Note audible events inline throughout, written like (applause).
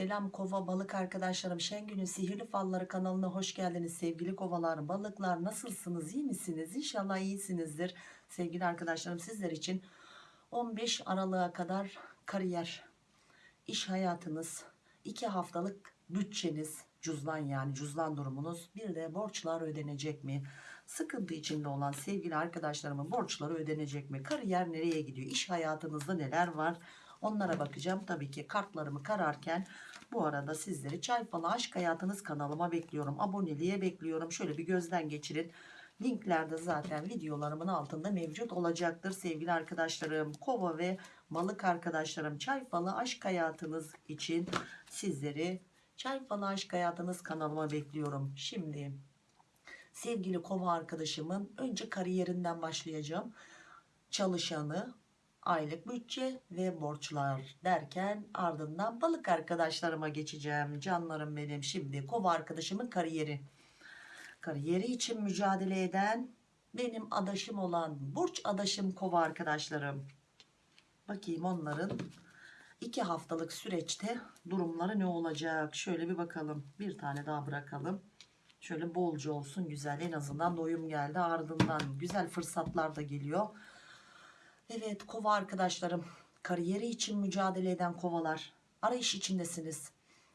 Selam kova balık arkadaşlarım. Şengül'ün sihirli falları kanalına hoş geldiniz. Sevgili kovalar balıklar nasılsınız? İyi misiniz? İnşallah iyisinizdir. Sevgili arkadaşlarım sizler için 15 Aralık'a kadar kariyer iş hayatınız 2 haftalık bütçeniz cüzdan yani cüzdan durumunuz. Bir de borçlar ödenecek mi? Sıkıntı içinde olan sevgili arkadaşlarımın borçları ödenecek mi? Kariyer nereye gidiyor? İş hayatınızda neler var Onlara bakacağım. Tabii ki kartlarımı kararken bu arada sizleri Çay Aşk Hayatınız kanalıma bekliyorum. Aboneliğe bekliyorum. Şöyle bir gözden geçirin. Linklerde zaten videolarımın altında mevcut olacaktır sevgili arkadaşlarım. Kova ve balık arkadaşlarım Çay Aşk Hayatınız için sizleri Çay Aşk Hayatınız kanalıma bekliyorum. Şimdi sevgili kova arkadaşımın önce kariyerinden başlayacağım. Çalışanı, aylık bütçe ve borçlar derken ardından balık arkadaşlarıma geçeceğim. Canlarım benim şimdi kova arkadaşımın kariyeri. Kariyeri için mücadele eden benim adaşım olan burç adaşım kova arkadaşlarım. Bakayım onların iki haftalık süreçte durumları ne olacak? Şöyle bir bakalım. Bir tane daha bırakalım. Şöyle bolca olsun güzel. En azından doyum geldi. Ardından güzel fırsatlar da geliyor. Evet kova arkadaşlarım. Kariyeri için mücadele eden kovalar. Arayış içindesiniz.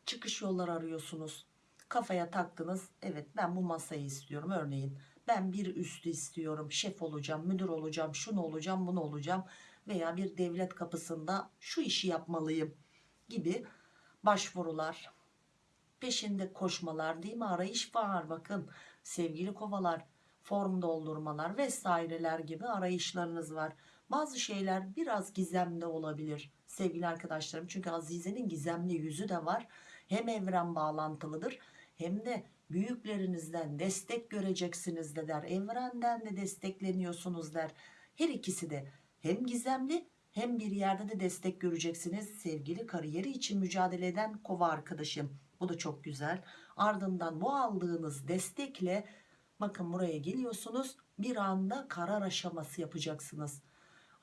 Çıkış yolları arıyorsunuz. Kafaya taktınız. Evet ben bu masayı istiyorum. Örneğin ben bir üstü istiyorum. Şef olacağım müdür olacağım şunu olacağım bunu olacağım veya bir devlet kapısında şu işi yapmalıyım gibi başvurular peşinde koşmalar değil mi? Arayış var bakın. Sevgili kovalar form doldurmalar vesaireler gibi arayışlarınız var bazı şeyler biraz gizemli olabilir sevgili arkadaşlarım. Çünkü Azize'nin gizemli yüzü de var. Hem evren bağlantılıdır hem de büyüklerinizden destek göreceksiniz de der. Evrenden de destekleniyorsunuz der. Her ikisi de hem gizemli hem bir yerde de destek göreceksiniz sevgili kariyeri için mücadele eden kova arkadaşım. Bu da çok güzel. Ardından bu aldığınız destekle bakın buraya geliyorsunuz bir anda karar aşaması yapacaksınız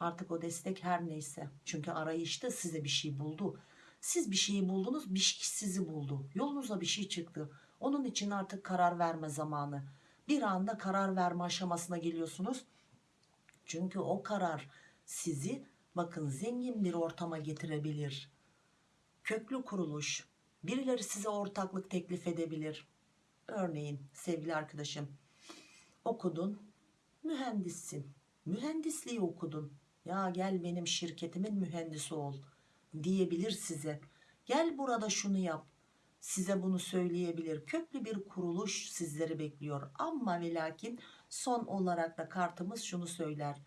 Artık o destek her neyse. Çünkü arayışta size bir şey buldu. Siz bir şeyi buldunuz, bir şey sizi buldu. Yolunuza bir şey çıktı. Onun için artık karar verme zamanı. Bir anda karar verme aşamasına geliyorsunuz. Çünkü o karar sizi bakın zengin bir ortama getirebilir. Köklü kuruluş, birileri size ortaklık teklif edebilir. Örneğin sevgili arkadaşım okudun, mühendissin. Mühendisliği okudun ya gel benim şirketimin mühendisi ol diyebilir size. Gel burada şunu yap. Size bunu söyleyebilir. Köklü bir kuruluş sizleri bekliyor. Ama ve lakin son olarak da kartımız şunu söyler.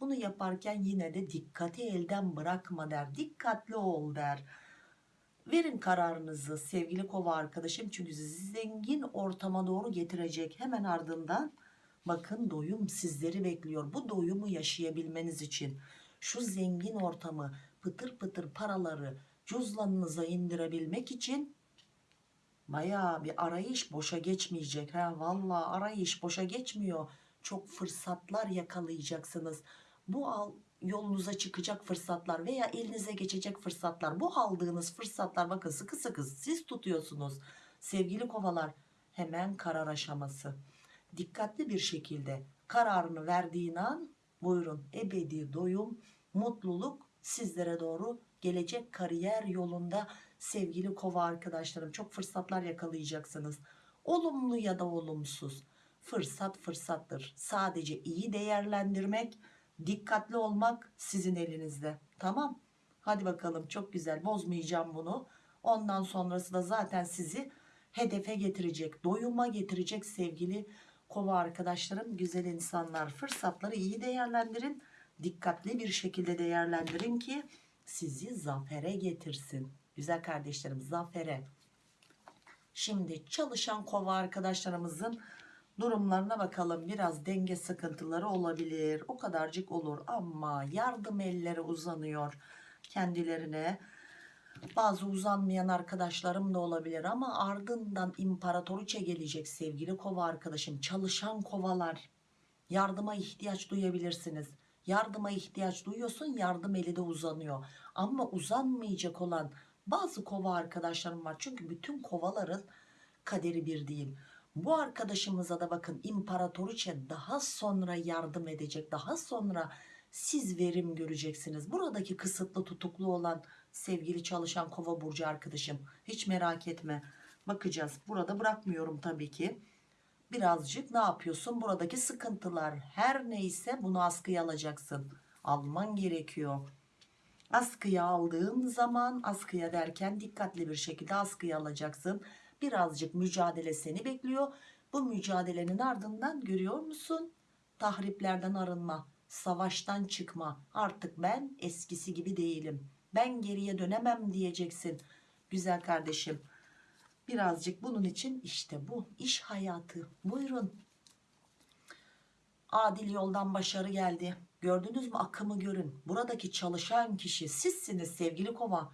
Bunu yaparken yine de dikkati elden bırakma der. Dikkatli ol der. Verin kararınızı sevgili kova arkadaşım. Çünkü sizi zengin ortama doğru getirecek. Hemen ardından Bakın doyum sizleri bekliyor. Bu doyumu yaşayabilmeniz için şu zengin ortamı pıtır pıtır paraları cüzdanınıza indirebilmek için baya bir arayış boşa geçmeyecek. Ha, vallahi arayış boşa geçmiyor. Çok fırsatlar yakalayacaksınız. Bu al, yolunuza çıkacak fırsatlar veya elinize geçecek fırsatlar. Bu aldığınız fırsatlar bakın sıkı sıkı siz tutuyorsunuz. Sevgili kovalar hemen karar aşaması dikkatli bir şekilde kararını verdiğin an buyurun ebedi doyum, mutluluk sizlere doğru gelecek kariyer yolunda sevgili kova arkadaşlarım çok fırsatlar yakalayacaksınız. Olumlu ya da olumsuz fırsat fırsattır. Sadece iyi değerlendirmek, dikkatli olmak sizin elinizde. Tamam. Hadi bakalım çok güzel bozmayacağım bunu. Ondan sonrası da zaten sizi hedefe getirecek, doyuma getirecek sevgili kova arkadaşlarım güzel insanlar fırsatları iyi değerlendirin. Dikkatli bir şekilde değerlendirin ki sizi zafere getirsin. Güzel kardeşlerim zafere. Şimdi çalışan kova arkadaşlarımızın durumlarına bakalım. Biraz denge sıkıntıları olabilir. O kadarcık olur ama yardım elleri uzanıyor kendilerine bazı uzanmayan arkadaşlarım da olabilir ama ardından imparatoriçe gelecek sevgili kova arkadaşım. Çalışan kovalar yardıma ihtiyaç duyabilirsiniz. Yardıma ihtiyaç duyuyorsun yardım eli de uzanıyor. Ama uzanmayacak olan Bazı kova arkadaşlarım var. Çünkü bütün kovaların kaderi bir değil. Bu arkadaşımıza da bakın imparatoriçe daha sonra yardım edecek. Daha sonra siz verim göreceksiniz. Buradaki kısıtlı tutuklu olan sevgili çalışan kova burcu arkadaşım. Hiç merak etme. Bakacağız. Burada bırakmıyorum tabii ki. Birazcık ne yapıyorsun? Buradaki sıkıntılar her neyse bunu askıya alacaksın. Alman gerekiyor. Askıya aldığın zaman askıya derken dikkatli bir şekilde askıya alacaksın. Birazcık mücadele seni bekliyor. Bu mücadelenin ardından görüyor musun? Tahriplerden arınma, savaştan çıkma. Artık ben eskisi gibi değilim. Ben geriye dönemem diyeceksin. Güzel kardeşim. Birazcık bunun için işte bu iş hayatı. Buyurun. Adil yoldan başarı geldi. Gördünüz mü akımı görün. Buradaki çalışan kişi sizsiniz sevgili kova.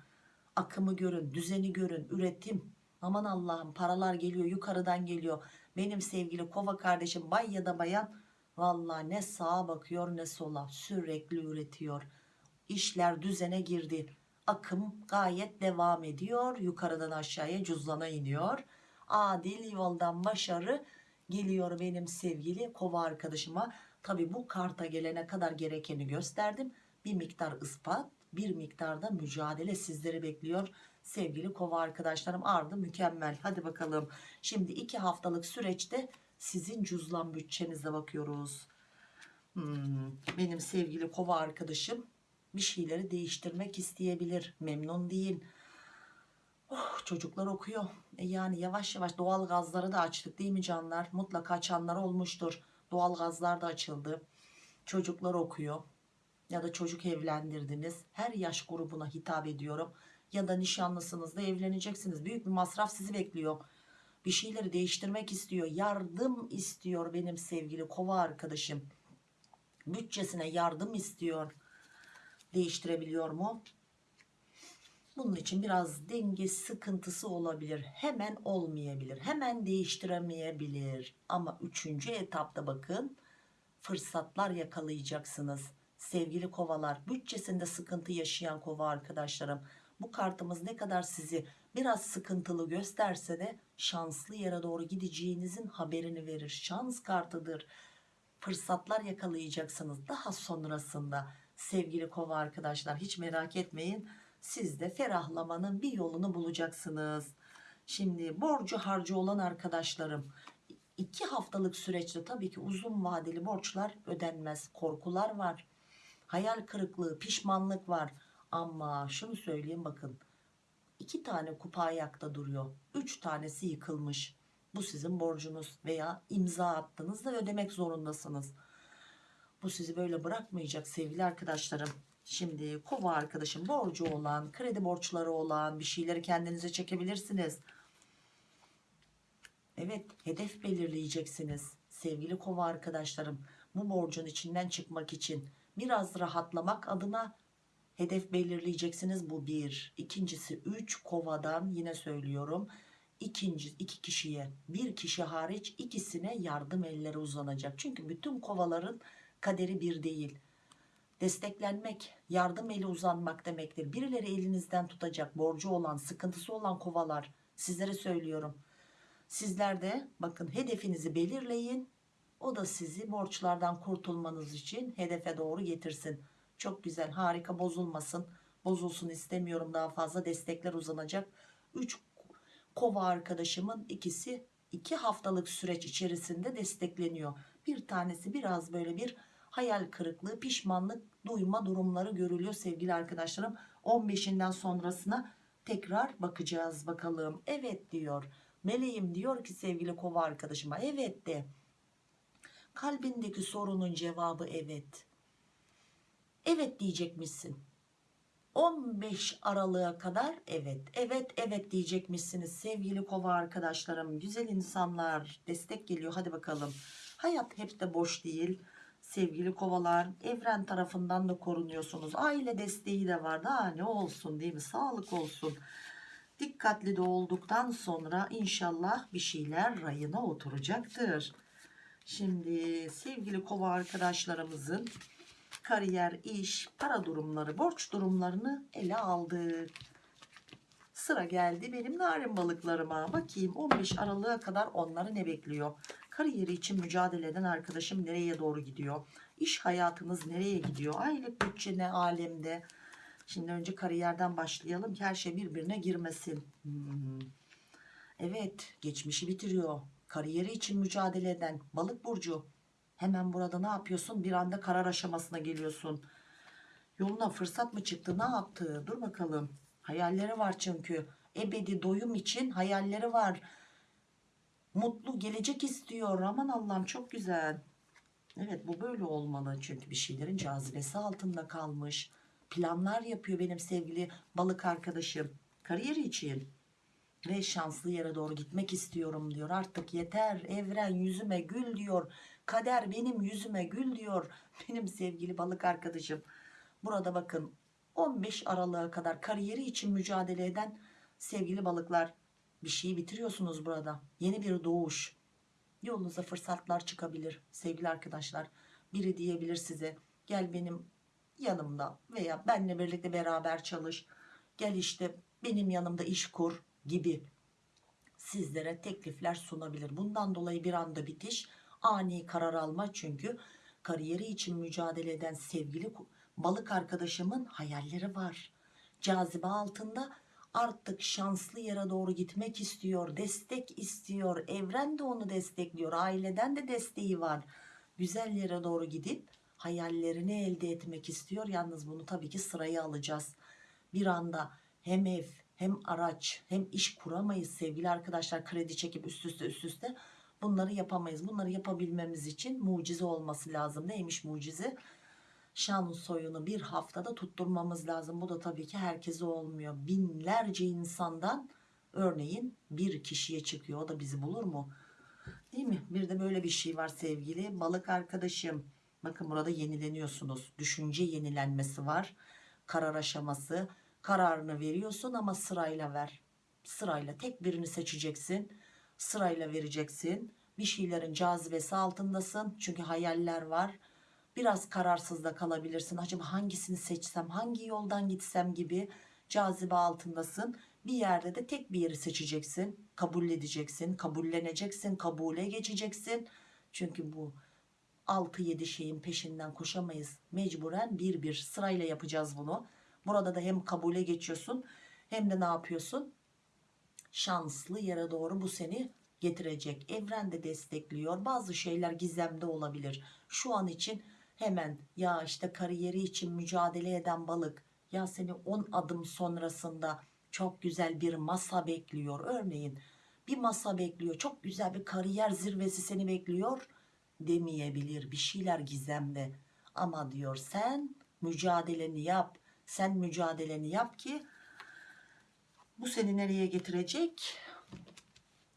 Akımı görün, düzeni görün, üretim. Aman Allah'ım paralar geliyor yukarıdan geliyor. Benim sevgili kova kardeşim bay ya da bayan vallahi ne sağa bakıyor ne sola sürekli üretiyor. İşler düzene girdi. Akım gayet devam ediyor. Yukarıdan aşağıya cüzdana iniyor. Adil yoldan başarı geliyor benim sevgili kova arkadaşıma. Tabi bu karta gelene kadar gerekeni gösterdim. Bir miktar ispat, bir miktarda mücadele sizleri bekliyor. Sevgili kova arkadaşlarım ardı mükemmel. Hadi bakalım. Şimdi iki haftalık süreçte sizin cüzlan bütçenize bakıyoruz. Hmm, benim sevgili kova arkadaşım bir şeyleri değiştirmek isteyebilir. Memnun değil. Oh, çocuklar okuyor. E yani yavaş yavaş doğal gazları da açtık değil mi canlar? Mutlaka açanlar olmuştur. Doğal gazlar da açıldı. Çocuklar okuyor. Ya da çocuk evlendirdiniz. Her yaş grubuna hitap ediyorum. Ya da nişanlısınız da evleneceksiniz. Büyük bir masraf sizi bekliyor. Bir şeyleri değiştirmek istiyor. Yardım istiyor benim sevgili kova arkadaşım. Bütçesine yardım istiyor. Değiştirebiliyor mu? Bunun için biraz denge sıkıntısı olabilir. Hemen olmayabilir. Hemen değiştiremeyebilir. Ama üçüncü etapta bakın fırsatlar yakalayacaksınız. Sevgili kovalar bütçesinde sıkıntı yaşayan kova arkadaşlarım. Bu kartımız ne kadar sizi biraz sıkıntılı gösterse de şanslı yere doğru gideceğinizin haberini verir. Şans kartıdır. Fırsatlar yakalayacaksınız. Daha sonrasında sevgili kova arkadaşlar hiç merak etmeyin siz de ferahlamanın bir yolunu bulacaksınız. Şimdi borcu harcı olan arkadaşlarım iki haftalık süreçte tabii ki uzun vadeli borçlar ödenmez. Korkular var. Hayal kırıklığı, pişmanlık var. Ama şunu söyleyeyim bakın. iki tane kupa ayakta duruyor. Üç tanesi yıkılmış. Bu sizin borcunuz veya imza attığınızda ödemek zorundasınız. Bu sizi böyle bırakmayacak sevgili arkadaşlarım. Şimdi kova arkadaşım borcu olan, kredi borçları olan bir şeyleri kendinize çekebilirsiniz. Evet hedef belirleyeceksiniz sevgili kova arkadaşlarım. Bu borcun içinden çıkmak için biraz rahatlamak adına hedef belirleyeceksiniz. Bu bir. İkincisi üç kovadan yine söylüyorum. İkinci iki kişiye bir kişi hariç ikisine yardım elleri uzanacak. Çünkü bütün kovaların kaderi bir değil desteklenmek, yardım eli uzanmak demektir. Birileri elinizden tutacak, borcu olan, sıkıntısı olan kovalar sizlere söylüyorum. Sizler de bakın hedefinizi belirleyin. O da sizi borçlardan kurtulmanız için hedefe doğru getirsin. Çok güzel, harika bozulmasın. Bozulsun istemiyorum daha fazla destekler uzanacak. 3 kova arkadaşımın ikisi 2 haftalık süreç içerisinde destekleniyor. Bir tanesi biraz böyle bir hayal kırıklığı, pişmanlık duyma durumları görülüyor sevgili arkadaşlarım. 15'inden sonrasına tekrar bakacağız bakalım. Evet diyor. Meleğim diyor ki sevgili kova arkadaşıma evet de. Kalbindeki sorunun cevabı evet. Evet diyecekmişsin. 15 Aralık'a kadar evet evet evet diyecekmişsiniz sevgili kova arkadaşlarım güzel insanlar destek geliyor hadi bakalım hayat hep de boş değil sevgili kovalar evren tarafından da korunuyorsunuz. Aile desteği de var. Daha ne olsun değil mi? Sağlık olsun. Dikkatli de olduktan sonra inşallah bir şeyler rayına oturacaktır. Şimdi sevgili kova arkadaşlarımızın kariyer iş para durumları borç durumlarını ele aldık. Sıra geldi benim narin balıklarıma. Bakayım 15 Aralık'a kadar onları ne bekliyor? Kariyeri için mücadele eden arkadaşım nereye doğru gidiyor? İş hayatınız nereye gidiyor? Aylık bütçe ne alemde? Şimdi önce kariyerden başlayalım ki her şey birbirine girmesin. Hmm. Evet, geçmişi bitiriyor. Kariyeri için mücadele eden balık burcu. Hemen burada ne yapıyorsun? Bir anda karar aşamasına geliyorsun. Yoluna fırsat mı çıktı? Ne yaptı? Dur bakalım. Hayalleri var çünkü. Ebedi doyum için hayalleri var. Mutlu gelecek istiyor. Aman Allah'ım çok güzel. Evet bu böyle olmalı. Çünkü bir şeylerin cazibesi altında kalmış. Planlar yapıyor benim sevgili balık arkadaşım. Kariyeri için. Ve şanslı yere doğru gitmek istiyorum diyor. Artık yeter evren yüzüme gül diyor. Kader benim yüzüme gül diyor. (laughs) Benim sevgili balık arkadaşım. Burada bakın 15 Aralık'a kadar kariyeri için mücadele eden sevgili balıklar bir şeyi bitiriyorsunuz burada. Yeni bir doğuş. Yolunuza fırsatlar çıkabilir sevgili arkadaşlar. Biri diyebilir size gel benim yanımda veya benle birlikte beraber çalış. Gel işte benim yanımda iş kur gibi sizlere teklifler sunabilir. Bundan dolayı bir anda bitiş, ani karar alma çünkü kariyeri için mücadele eden sevgili balık arkadaşımın hayalleri var. Cazibe altında artık şanslı yere doğru gitmek istiyor, destek istiyor. Evren de onu destekliyor, aileden de desteği var. Güzel yere doğru gidip hayallerini elde etmek istiyor. Yalnız bunu tabii ki sıraya alacağız. Bir anda hem ev hem araç hem iş kuramayız sevgili arkadaşlar kredi çekip üst üste üst üste bunları yapamayız. Bunları yapabilmemiz için mucize olması lazım. Neymiş mucize? Şan soyunu bir haftada tutturmamız lazım. Bu da tabii ki herkese olmuyor. Binlerce insandan örneğin bir kişiye çıkıyor. O da bizi bulur mu? Değil mi? Bir de böyle bir şey var sevgili balık arkadaşım. Bakın burada yenileniyorsunuz. Düşünce yenilenmesi var. Karar aşaması. Kararını veriyorsun ama sırayla ver. Sırayla tek birini seçeceksin. Sırayla vereceksin. Bir şeylerin cazibesi altındasın. Çünkü hayaller var. Biraz kararsız da kalabilirsin. Acaba hangisini seçsem, hangi yoldan gitsem gibi cazibe altındasın. Bir yerde de tek bir yeri seçeceksin. Kabul edeceksin, kabulleneceksin, kabule geçeceksin. Çünkü bu 6-7 şeyin peşinden koşamayız. Mecburen bir bir sırayla yapacağız bunu. Burada da hem kabule geçiyorsun hem de ne yapıyorsun? Şanslı yere doğru bu seni getirecek. Evren de destekliyor. Bazı şeyler gizemde olabilir. Şu an için hemen ya işte kariyeri için mücadele eden balık ya seni 10 adım sonrasında çok güzel bir masa bekliyor. Örneğin bir masa bekliyor. Çok güzel bir kariyer zirvesi seni bekliyor demeyebilir. Bir şeyler gizemde. Ama diyor sen mücadeleni yap. Sen mücadeleni yap ki bu seni nereye getirecek?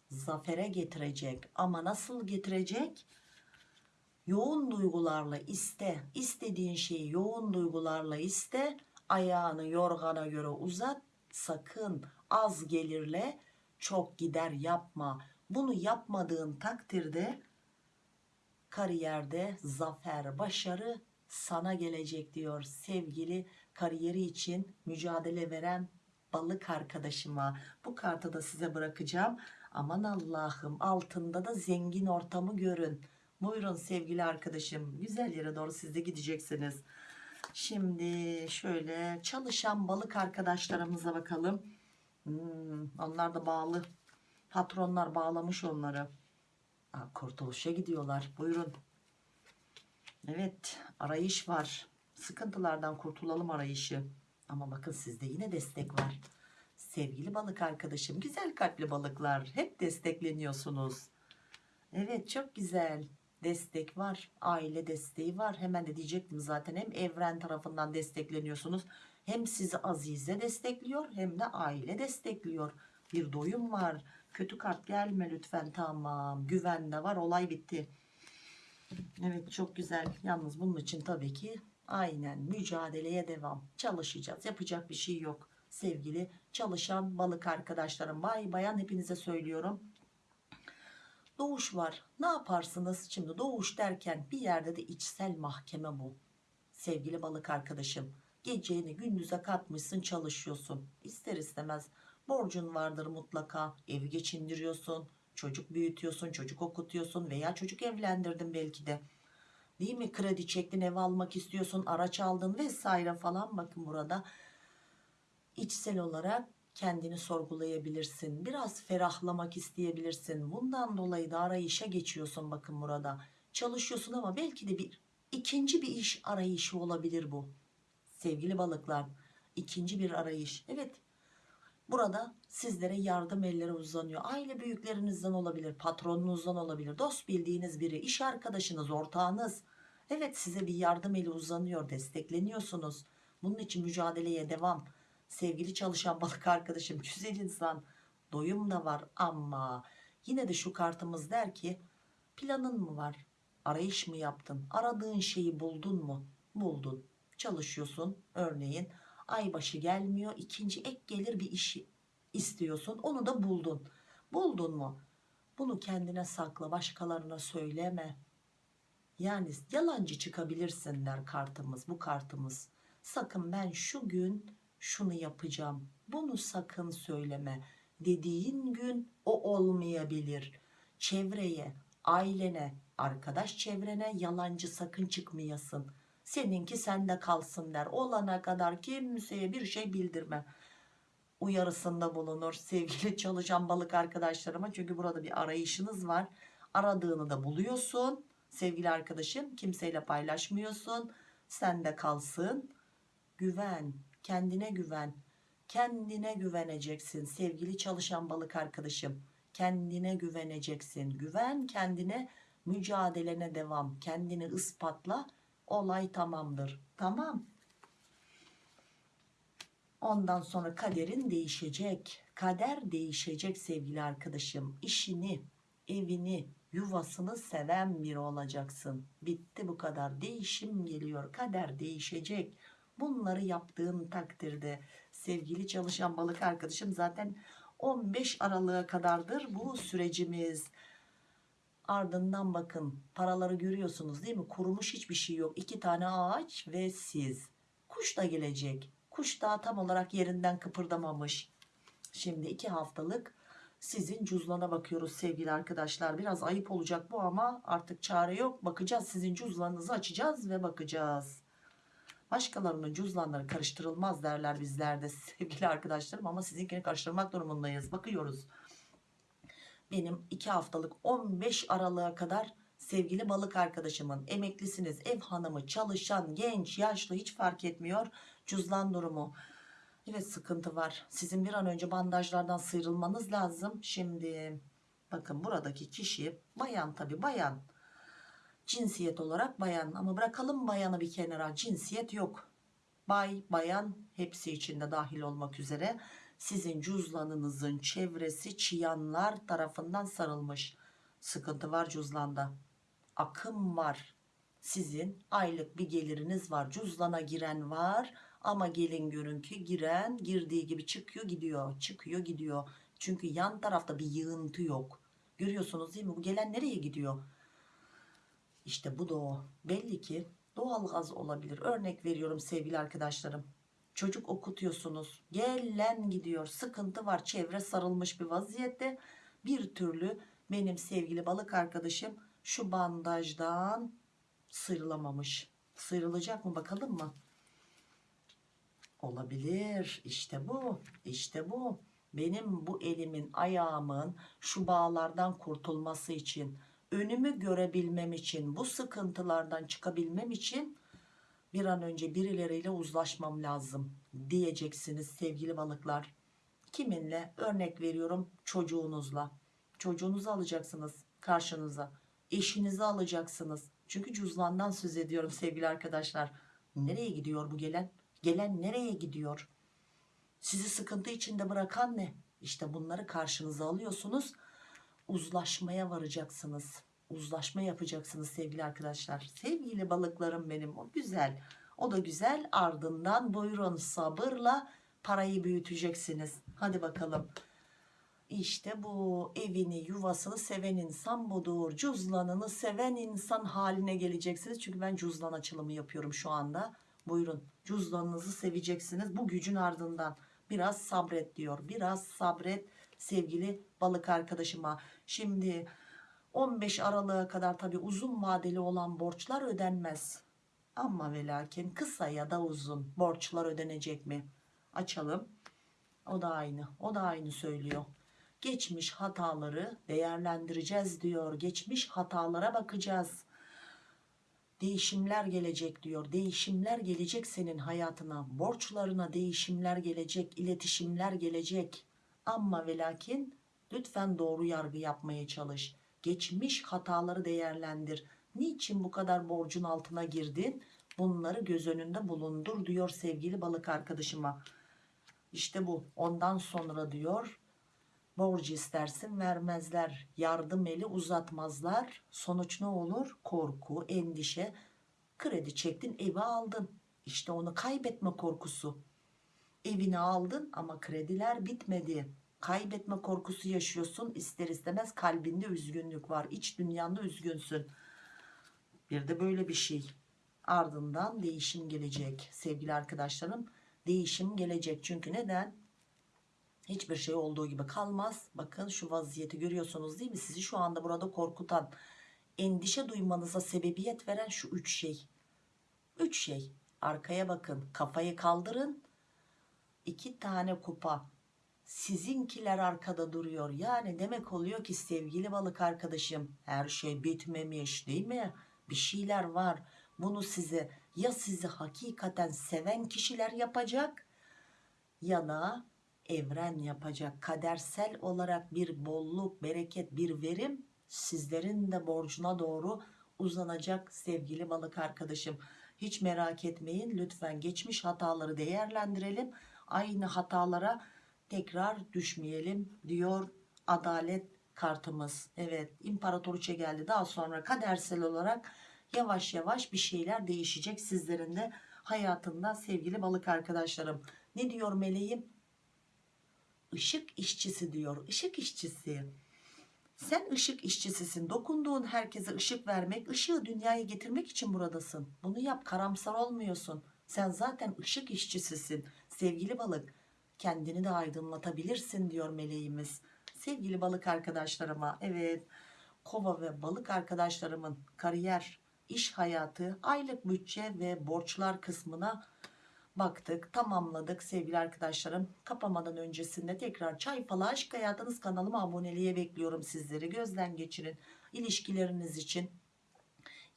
Zafere getirecek. Ama nasıl getirecek? Yoğun duygularla iste. istediğin şeyi yoğun duygularla iste. Ayağını yorgana göre uzat. Sakın az gelirle çok gider yapma. Bunu yapmadığın takdirde kariyerde zafer, başarı sana gelecek diyor sevgili kariyeri için mücadele veren balık arkadaşıma. Bu kartı da size bırakacağım. Aman Allah'ım altında da zengin ortamı görün. Buyurun sevgili arkadaşım. Güzel yere doğru siz de gideceksiniz. Şimdi şöyle çalışan balık arkadaşlarımıza bakalım. Hmm, onlar da bağlı. Patronlar bağlamış onları. Aa, kurtuluşa gidiyorlar. Buyurun. Evet arayış var. Sıkıntılardan kurtulalım arayışı. Ama bakın sizde yine destek var. Sevgili balık arkadaşım, güzel kalpli balıklar hep destekleniyorsunuz. Evet çok güzel. Destek var. Aile desteği var. Hemen de diyecektim zaten hem evren tarafından destekleniyorsunuz. Hem sizi Azize destekliyor hem de aile destekliyor. Bir doyum var. Kötü kart gelme lütfen tamam. Güvende var olay bitti. Evet çok güzel. Yalnız bunun için tabii ki aynen mücadeleye devam. Çalışacağız. Yapacak bir şey yok. Sevgili çalışan balık arkadaşlarım. Bay bayan hepinize söylüyorum. Doğuş var. Ne yaparsınız? Şimdi doğuş derken bir yerde de içsel mahkeme bu. Sevgili balık arkadaşım. Geceğini gündüze katmışsın çalışıyorsun. İster istemez Borcun vardır mutlaka. Evi geçindiriyorsun. Çocuk büyütüyorsun. Çocuk okutuyorsun. Veya çocuk evlendirdin belki de. Değil mi? Kredi çektin, ev almak istiyorsun, araç aldın vesaire falan. Bakın burada içsel olarak kendini sorgulayabilirsin. Biraz ferahlamak isteyebilirsin. Bundan dolayı da arayışa geçiyorsun bakın burada. Çalışıyorsun ama belki de bir ikinci bir iş arayışı olabilir bu. Sevgili balıklar, ikinci bir arayış. Evet. Burada sizlere yardım elleri uzanıyor. Aile büyüklerinizden olabilir, patronunuzdan olabilir, dost bildiğiniz biri, iş arkadaşınız, ortağınız. Evet size bir yardım eli uzanıyor, destekleniyorsunuz. Bunun için mücadeleye devam. Sevgili çalışan balık arkadaşım, (laughs) güzel insan, doyum da var ama yine de şu kartımız der ki planın mı var? Arayış mı yaptın? Aradığın şeyi buldun mu? Buldun. Çalışıyorsun örneğin aybaşı gelmiyor ikinci ek gelir bir işi istiyorsun onu da buldun. Buldun mu? Bunu kendine sakla başkalarına söyleme. Yani yalancı çıkabilirsin der kartımız bu kartımız. Sakın ben şu gün şunu yapacağım bunu sakın söyleme dediğin gün o olmayabilir. Çevreye, ailene, arkadaş çevrene yalancı sakın çıkmayasın. Seninki sende kalsın der. Olana kadar kimseye bir şey bildirme. Uyarısında bulunur sevgili çalışan balık arkadaşlarıma. Çünkü burada bir arayışınız var. Aradığını da buluyorsun. Sevgili arkadaşım kimseyle paylaşmıyorsun. Sende kalsın. Güven, kendine güven. Kendine güveneceksin sevgili çalışan balık arkadaşım. Kendine güveneceksin. Güven kendine mücadelene devam. Kendini ispatla. Olay tamamdır. Tamam. Ondan sonra kaderin değişecek. Kader değişecek sevgili arkadaşım. İşini, evini, yuvasını seven biri olacaksın. Bitti bu kadar. Değişim geliyor. Kader değişecek. Bunları yaptığın takdirde sevgili çalışan balık arkadaşım zaten 15 Aralık'a kadardır bu sürecimiz. Ardından bakın paraları görüyorsunuz değil mi? Kurumuş hiçbir şey yok. İki tane ağaç ve siz. Kuş da gelecek. Kuş daha tam olarak yerinden kıpırdamamış. Şimdi iki haftalık sizin cüzdana bakıyoruz sevgili arkadaşlar. Biraz ayıp olacak bu ama artık çare yok. Bakacağız sizin cüzdanınızı açacağız ve bakacağız. Başkalarının cüzdanları karıştırılmaz derler bizlerde (laughs) sevgili arkadaşlarım ama sizinkini karıştırmak durumundayız. Bakıyoruz. Benim 2 haftalık 15 Aralık'a kadar sevgili balık arkadaşımın emeklisiniz, ev hanımı, çalışan, genç, yaşlı hiç fark etmiyor. Cüzdan durumu. Evet sıkıntı var. Sizin bir an önce bandajlardan sıyrılmanız lazım. Şimdi bakın buradaki kişi bayan tabi bayan. Cinsiyet olarak bayan ama bırakalım bayanı bir kenara cinsiyet yok. Bay, bayan hepsi içinde dahil olmak üzere sizin cüzdanınızın çevresi çıyanlar tarafından sarılmış. Sıkıntı var cüzdanda. Akım var. Sizin aylık bir geliriniz var. Cüzdana giren var ama gelin görün ki giren girdiği gibi çıkıyor gidiyor. Çıkıyor gidiyor. Çünkü yan tarafta bir yığıntı yok. Görüyorsunuz değil mi? Bu gelen nereye gidiyor? İşte bu da o. Belli ki doğalgaz olabilir. Örnek veriyorum sevgili arkadaşlarım. Çocuk okutuyorsunuz. Gelen gidiyor. Sıkıntı var. Çevre sarılmış bir vaziyette. Bir türlü benim sevgili balık arkadaşım şu bandajdan sıyrılamamış. Sıyrılacak mı bakalım mı? Olabilir. İşte bu. İşte bu. Benim bu elimin ayağımın şu bağlardan kurtulması için önümü görebilmem için bu sıkıntılardan çıkabilmem için bir an önce birileriyle uzlaşmam lazım diyeceksiniz sevgili balıklar. Kiminle? Örnek veriyorum çocuğunuzla. Çocuğunuzu alacaksınız karşınıza. Eşinizi alacaksınız. Çünkü cüzdandan söz ediyorum sevgili arkadaşlar. Nereye gidiyor bu gelen? Gelen nereye gidiyor? Sizi sıkıntı içinde bırakan ne? İşte bunları karşınıza alıyorsunuz. Uzlaşmaya varacaksınız uzlaşma yapacaksınız sevgili arkadaşlar. Sevgili balıklarım benim o güzel. O da güzel ardından buyurun sabırla parayı büyüteceksiniz. Hadi bakalım. İşte bu evini yuvasını seven insan budur. Cüzlanını seven insan haline geleceksiniz. Çünkü ben cüzdan açılımı yapıyorum şu anda. Buyurun cüzdanınızı seveceksiniz. Bu gücün ardından biraz sabret diyor biraz sabret sevgili balık arkadaşıma. Şimdi 15 Aralık'a kadar tabi uzun vadeli olan borçlar ödenmez. Ama ve lakin kısa ya da uzun borçlar ödenecek mi? Açalım. O da aynı o da aynı söylüyor. Geçmiş hataları değerlendireceğiz diyor. Geçmiş hatalara bakacağız. Değişimler gelecek diyor. Değişimler gelecek senin hayatına borçlarına değişimler gelecek iletişimler gelecek ama ve lakin lütfen doğru yargı yapmaya çalış. Geçmiş hataları değerlendir. Niçin bu kadar borcun altına girdin? Bunları göz önünde bulundur diyor sevgili balık arkadaşıma. İşte bu. Ondan sonra diyor borcu istersin vermezler. Yardım eli uzatmazlar. Sonuç ne olur? Korku endişe. Kredi çektin evi aldın. İşte onu kaybetme korkusu. Evini aldın ama krediler bitmedi kaybetme korkusu yaşıyorsun. İster istemez kalbinde üzgünlük var. İç dünyanda üzgünsün. Bir de böyle bir şey. Ardından değişim gelecek sevgili arkadaşlarım. Değişim gelecek. Çünkü neden? Hiçbir şey olduğu gibi kalmaz. Bakın şu vaziyeti görüyorsunuz değil mi? Sizi şu anda burada korkutan endişe duymanıza sebebiyet veren şu üç şey. Üç şey. Arkaya bakın kafayı kaldırın. İki tane kupa sizinkiler arkada duruyor. Yani demek oluyor ki sevgili balık arkadaşım her şey bitmemiş değil mi? Bir şeyler var. Bunu size ya sizi hakikaten seven kişiler yapacak ya da evren yapacak. Kadersel olarak bir bolluk bereket bir verim sizlerin de borcuna doğru uzanacak sevgili balık arkadaşım. Hiç merak etmeyin lütfen geçmiş hataları değerlendirelim. Aynı hatalara tekrar düşmeyelim diyor adalet kartımız. Evet imparatoriçe geldi. Daha sonra kadersel olarak yavaş yavaş bir şeyler değişecek sizlerin de hayatında sevgili balık arkadaşlarım. Ne diyor meleğim? Işık işçisi diyor ışık işçisi. Sen ışık işçisisin. Dokunduğun herkese ışık vermek ışığı dünyaya getirmek için buradasın. Bunu yap karamsar olmuyorsun. Sen zaten ışık işçisisin. Sevgili balık kendini de aydınlatabilirsin diyor meleğimiz. Sevgili balık arkadaşlarıma evet kova ve balık arkadaşlarımın kariyer iş hayatı aylık bütçe ve borçlar kısmına baktık tamamladık sevgili arkadaşlarım. Kapamadan öncesinde tekrar çay falı aşk hayatınız kanalıma aboneliğe bekliyorum sizleri. Gözden geçirin ilişkileriniz için.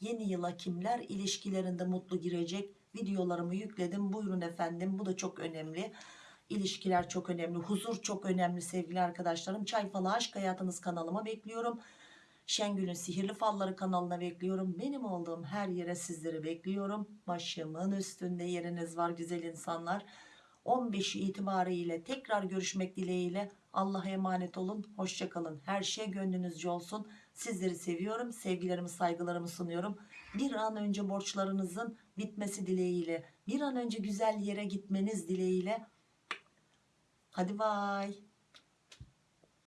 Yeni yıla kimler ilişkilerinde mutlu girecek? Videolarımı yükledim. Buyurun efendim bu da çok önemli ilişkiler çok önemli huzur çok önemli sevgili arkadaşlarım çay falı aşk hayatınız kanalıma bekliyorum Şengül'ün Sihirli Falları kanalına bekliyorum. Benim olduğum her yere sizleri bekliyorum. Başımın üstünde yeriniz var güzel insanlar. 15'i itibariyle tekrar görüşmek dileğiyle Allah'a emanet olun. Hoşçakalın. Her şey gönlünüzce olsun. Sizleri seviyorum. Sevgilerimi saygılarımı sunuyorum. Bir an önce borçlarınızın bitmesi dileğiyle. Bir an önce güzel yere gitmeniz dileğiyle. Hadi bay.